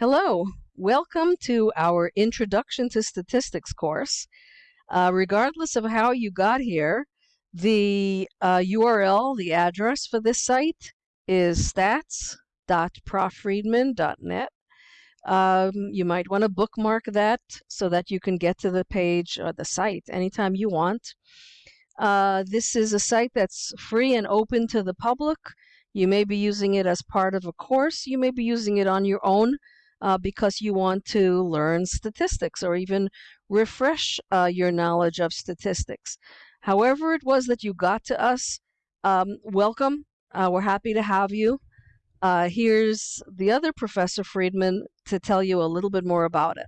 Hello, welcome to our Introduction to Statistics course. Uh, regardless of how you got here, the uh, URL, the address for this site is stats.proffriedman.net. Um, you might want to bookmark that so that you can get to the page or the site anytime you want. Uh, this is a site that's free and open to the public. You may be using it as part of a course. You may be using it on your own uh, because you want to learn statistics or even refresh uh, your knowledge of statistics. However, it was that you got to us, um, welcome. Uh, we're happy to have you. Uh, here's the other Professor Friedman to tell you a little bit more about it.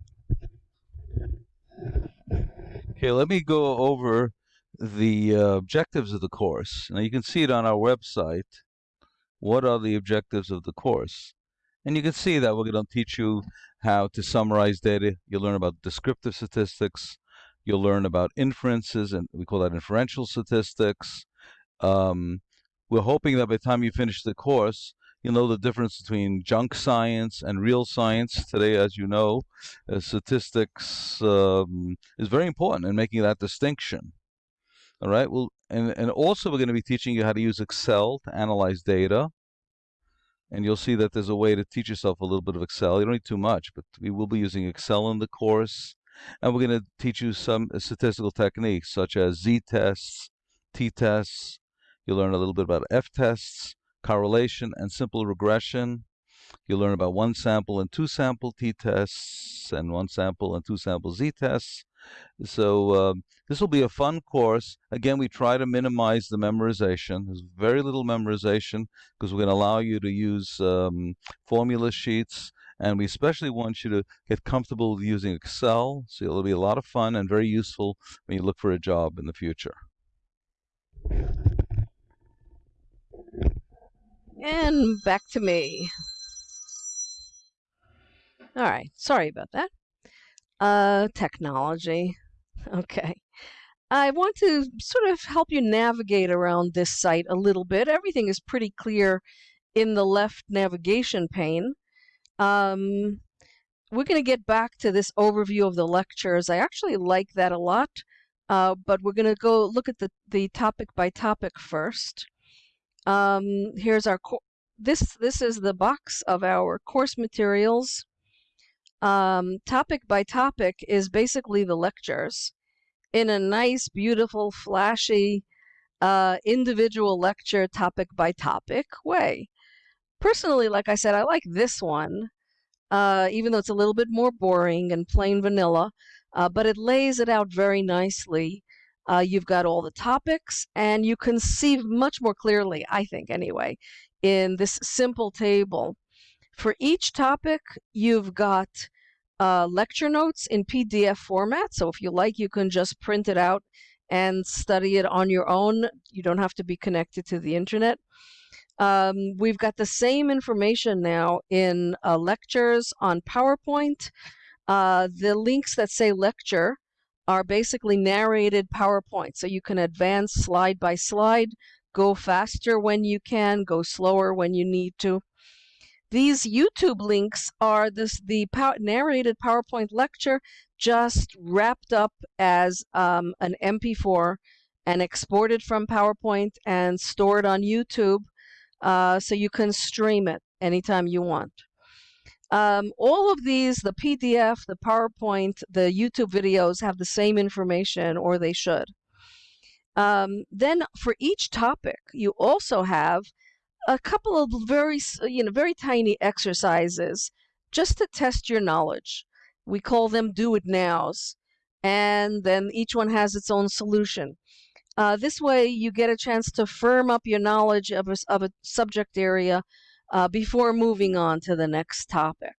Okay, let me go over the uh, objectives of the course. Now you can see it on our website. What are the objectives of the course? And you can see that we're going to teach you how to summarize data. You'll learn about descriptive statistics. You'll learn about inferences, and we call that inferential statistics. Um, we're hoping that by the time you finish the course, you'll know the difference between junk science and real science. Today, as you know, uh, statistics um, is very important in making that distinction. All right. Well, and, and also we're going to be teaching you how to use Excel to analyze data and you'll see that there's a way to teach yourself a little bit of Excel. You don't need too much, but we will be using Excel in the course. And we're going to teach you some uh, statistical techniques such as z-tests, t-tests. You'll learn a little bit about f-tests, correlation, and simple regression. You'll learn about one sample and two sample t-tests and one sample and two sample z-tests. So uh, this will be a fun course. Again, we try to minimize the memorization. There's very little memorization because we're going to allow you to use um, formula sheets. And we especially want you to get comfortable with using Excel. So it'll be a lot of fun and very useful when you look for a job in the future. And back to me. All right, sorry about that. Uh, technology. Okay. I want to sort of help you navigate around this site a little bit. Everything is pretty clear in the left navigation pane. Um, we're going to get back to this overview of the lectures. I actually like that a lot, uh, but we're going to go look at the, the topic by topic first. Um, here's our this this is the box of our course materials um, topic by topic is basically the lectures in a nice, beautiful, flashy, uh, individual lecture topic by topic way. Personally, like I said, I like this one, uh, even though it's a little bit more boring and plain vanilla, uh, but it lays it out very nicely. Uh, you've got all the topics, and you can see much more clearly, I think anyway, in this simple table for each topic, you've got uh, lecture notes in PDF format. So if you like, you can just print it out and study it on your own. You don't have to be connected to the internet. Um, we've got the same information now in uh, lectures on PowerPoint. Uh, the links that say lecture are basically narrated PowerPoint. So you can advance slide by slide, go faster when you can, go slower when you need to. These YouTube links are this the narrated PowerPoint lecture just wrapped up as um, an MP4 and exported from PowerPoint and stored on YouTube uh, so you can stream it anytime you want. Um, all of these, the PDF, the PowerPoint, the YouTube videos have the same information, or they should. Um, then for each topic, you also have a couple of very, you know, very tiny exercises just to test your knowledge. We call them do it nows. And then each one has its own solution. Uh, this way, you get a chance to firm up your knowledge of a, of a subject area uh, before moving on to the next topic.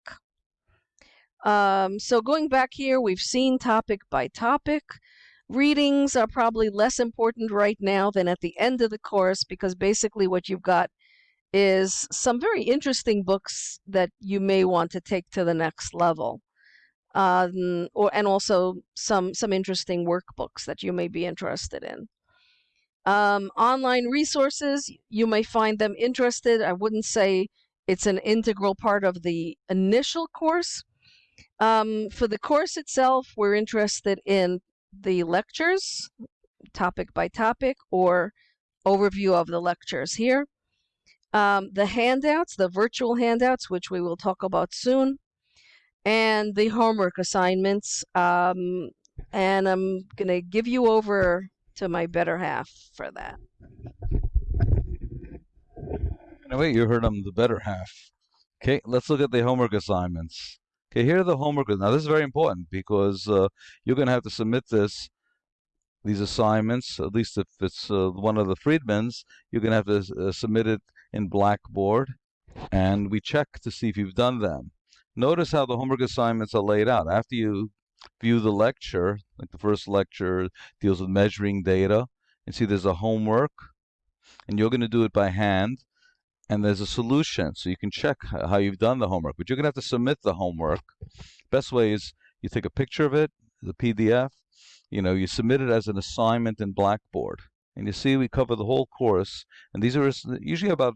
Um, so going back here, we've seen topic by topic. Readings are probably less important right now than at the end of the course because basically what you've got is some very interesting books that you may want to take to the next level. Um, or and also some some interesting workbooks that you may be interested in. Um, online resources, you may find them interested. I wouldn't say It's an integral part of the initial course. Um, for the course itself, we're interested in the lectures, topic by topic, or overview of the lectures here. Um, the handouts, the virtual handouts, which we will talk about soon, and the homework assignments. Um, and I'm going to give you over to my better half for that. Wait, you heard I'm the better half. Okay, let's look at the homework assignments. Okay, here are the homework. Now, this is very important because uh, you're going to have to submit this, these assignments, at least if it's uh, one of the Friedmans, you're going to have to uh, submit it in Blackboard, and we check to see if you've done them. Notice how the homework assignments are laid out. After you view the lecture, like the first lecture deals with measuring data, and see there's a homework, and you're going to do it by hand, and there's a solution, so you can check how you've done the homework. But you're going to have to submit the homework. Best way is you take a picture of it, the PDF, you know, you submit it as an assignment in Blackboard. And you see we cover the whole course, and these are usually about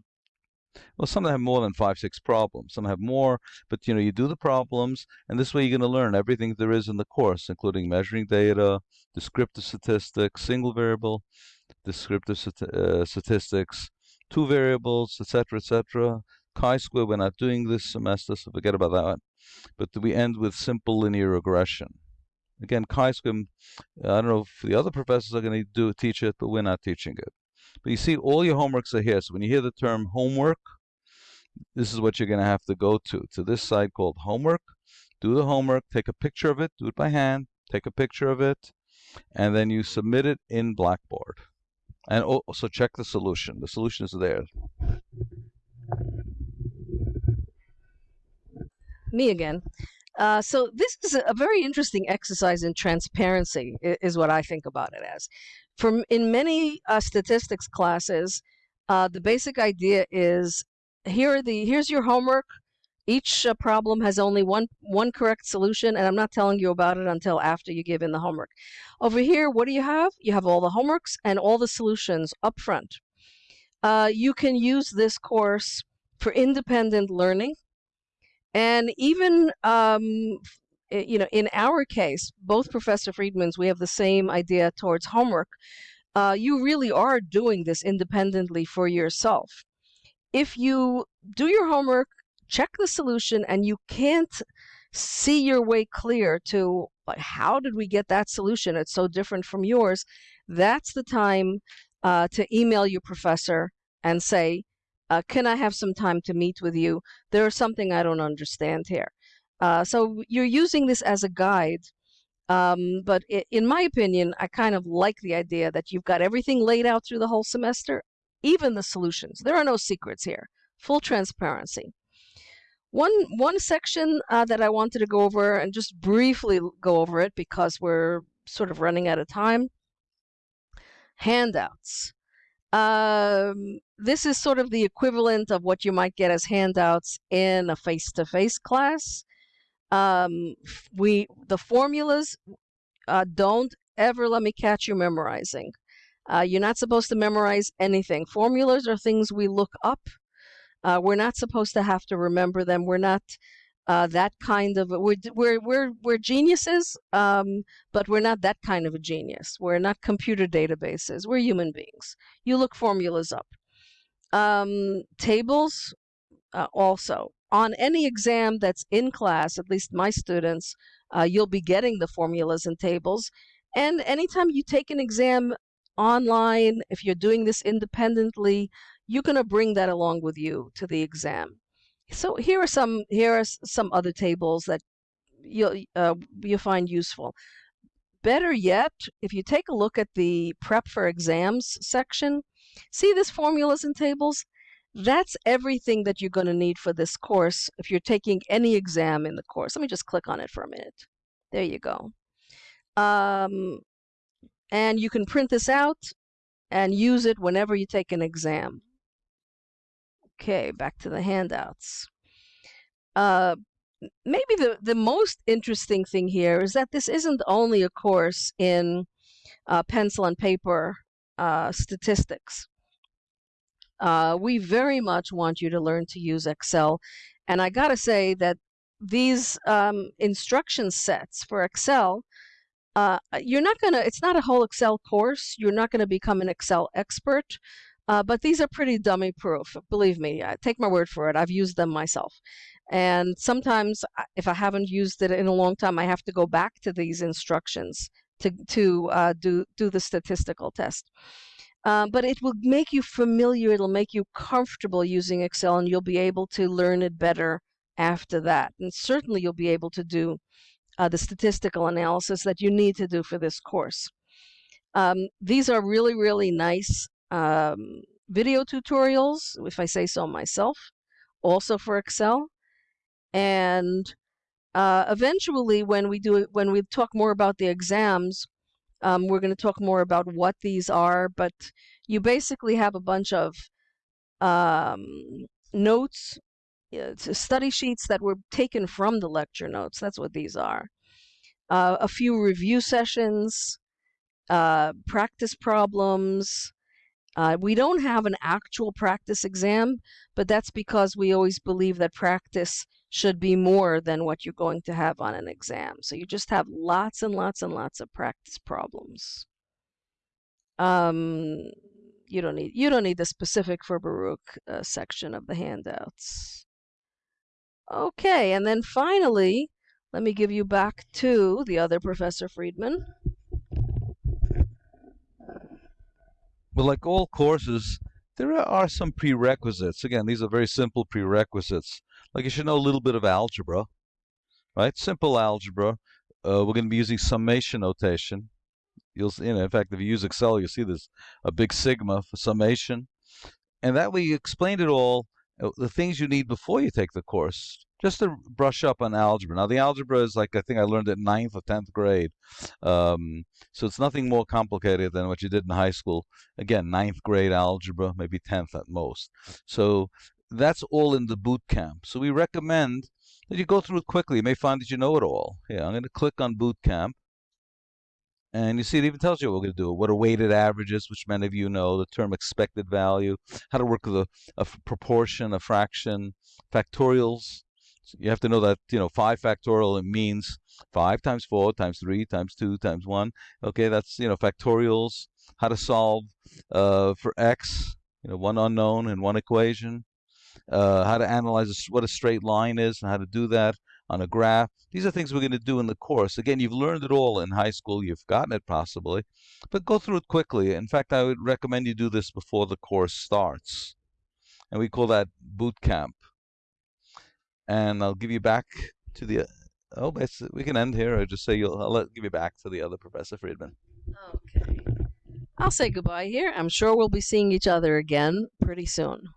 well, some of them have more than five, six problems. Some have more, but you know, you do the problems, and this way you're going to learn everything there is in the course, including measuring data, descriptive statistics, single variable, descriptive uh, statistics, two variables, etc., etc. Chi-square, we're not doing this semester, so forget about that. But we end with simple linear regression. Again, chi-square, I don't know if the other professors are going to do teach it, but we're not teaching it. But you see, all your homeworks are here. So when you hear the term homework, this is what you're going to have to go to, to this site called homework. Do the homework, take a picture of it, do it by hand, take a picture of it, and then you submit it in Blackboard. And also check the solution. The solution is there. Me again. Uh, so this is a very interesting exercise in transparency, is what I think about it as. From in many uh, statistics classes, uh, the basic idea is here are the here's your homework. Each uh, problem has only one one correct solution, and I'm not telling you about it until after you give in the homework. Over here, what do you have? You have all the homeworks and all the solutions up front. Uh, you can use this course for independent learning, and even um, you know, in our case, both Professor Friedmans, we have the same idea towards homework. Uh, you really are doing this independently for yourself. If you do your homework, check the solution, and you can't see your way clear to how did we get that solution? It's so different from yours. That's the time uh, to email your professor and say, uh, can I have some time to meet with you? There is something I don't understand here. Uh, so you're using this as a guide. Um, but it, in my opinion, I kind of like the idea that you've got everything laid out through the whole semester, even the solutions. There are no secrets here. Full transparency. One one section uh, that I wanted to go over and just briefly go over it because we're sort of running out of time. Handouts. Um, this is sort of the equivalent of what you might get as handouts in a face-to-face -face class um, we the formulas uh, don't ever let me catch you memorizing. Uh, you're not supposed to memorize anything. Formulas are things we look up. Uh, we're not supposed to have to remember them. We're not uh, that kind of we're we're we're we're geniuses, um, but we're not that kind of a genius. We're not computer databases. We're human beings. You look formulas up. Um, tables uh, also on any exam that's in class, at least my students, uh, you'll be getting the formulas and tables. And anytime you take an exam online, if you're doing this independently, you're going to bring that along with you to the exam. So here are some here are some other tables that you'll uh, you'll find useful. Better yet, if you take a look at the prep for exams section, see this formulas and tables? That's everything that you're going to need for this course if you're taking any exam in the course. Let me just click on it for a minute. There you go. Um, and you can print this out and use it whenever you take an exam. Okay, back to the handouts. Uh, maybe the, the most interesting thing here is that this isn't only a course in uh, pencil and paper uh, statistics Uh, we very much want you to learn to use Excel. And I got to say that these um, instruction sets for Excel, uh, you're not going to, it's not a whole Excel course. You're not going to become an Excel expert. Uh, but these are pretty dummy proof. Believe me, take my word for it. I've used them myself. And sometimes, if I haven't used it in a long time, I have to go back to these instructions to, to uh, do, do the statistical test. Um, but it will make you familiar, it'll make you comfortable using Excel, and you'll be able to learn it better after that. And certainly you'll be able to do uh, the statistical analysis that you need to do for this course. Um, these are really, really nice um, video tutorials, if I say so myself, also for Excel. And uh, eventually, when we do when we talk more about the exams, um, we're going to talk more about what these are. But you basically have a bunch of um, notes, study sheets that were taken from the lecture notes. That's what these are. Uh, a few review sessions, uh, practice problems, uh, we don't have an actual practice exam, but that's because we always believe that practice should be more than what you're going to have on an exam. So you just have lots and lots and lots of practice problems. Um, you don't need you don't need the specific for Baruch uh, section of the handouts. Okay, and then finally, let me give you back to the other Professor Friedman. But like all courses, there are some prerequisites. Again, these are very simple prerequisites. Like you should know a little bit of algebra, right? Simple algebra. Uh, we're going to be using summation notation. You'll, you know, in fact, if you use Excel, you'll see there's a big sigma for summation. And that way you explained it all, uh, the things you need before you take the course just to brush up on algebra. Now, the algebra is like I think I learned it ninth or tenth grade, um, so it's nothing more complicated than what you did in high school. Again, ninth grade algebra, maybe tenth at most. So that's all in the boot camp. So we recommend that you go through it quickly. You may find that you know it all. Yeah, I'm going to click on boot camp. And you see, it even tells you what we're going to do. What are weighted averages, which many of you know, the term expected value, how to work with a, a proportion, a fraction, factorials, you have to know that, you know, 5 factorial it means 5 times 4 times 3 times 2 times 1. Okay, that's, you know, factorials, how to solve uh, for x, you know, one unknown and one equation, uh, how to analyze what a straight line is and how to do that on a graph. These are things we're going to do in the course. Again, you've learned it all in high school. You've gotten it possibly, but go through it quickly. In fact, I would recommend you do this before the course starts. And we call that boot camp and I'll give you back to the. Oh, we can end here, or just say you'll. I'll let, give you back to the other Professor Friedman. Okay. I'll say goodbye here. I'm sure we'll be seeing each other again pretty soon.